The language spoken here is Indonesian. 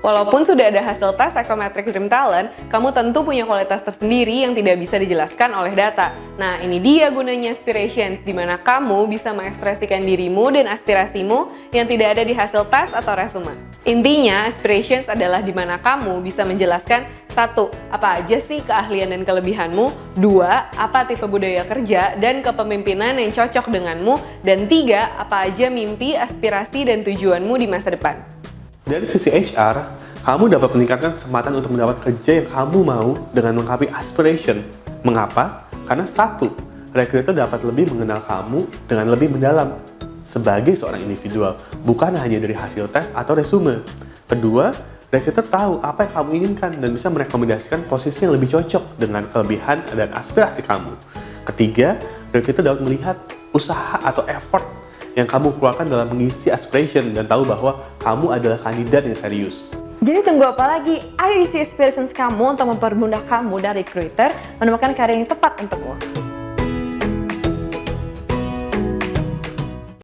Walaupun sudah ada hasil tes Psychometric Dream Talent, kamu tentu punya kualitas tersendiri yang tidak bisa dijelaskan oleh data. Nah, ini dia gunanya Aspirations, di mana kamu bisa mengekspresikan dirimu dan aspirasimu yang tidak ada di hasil tes atau resume. Intinya, Aspirations adalah di mana kamu bisa menjelaskan satu, apa aja sih keahlian dan kelebihanmu? Dua, apa tipe budaya kerja dan kepemimpinan yang cocok denganmu? Dan tiga, apa aja mimpi, aspirasi, dan tujuanmu di masa depan? Dari sisi HR, kamu dapat meningkatkan kesempatan untuk mendapat kerja yang kamu mau dengan melengkapi aspiration. Mengapa? Karena satu, recruiter dapat lebih mengenal kamu dengan lebih mendalam sebagai seorang individual, bukan hanya dari hasil tes atau resume. Kedua, recruiter tahu apa yang kamu inginkan dan bisa merekomendasikan posisi yang lebih cocok dengan kelebihan dan aspirasi kamu. Ketiga, recruiter dapat melihat usaha atau effort yang kamu keluarkan dalam mengisi aspiration dan tahu bahwa kamu adalah kandidat yang serius. Jadi tunggu apa lagi? Ayo isi aspirations kamu untuk mempermudah kamu dan recruiter menemukan karya yang tepat untukmu.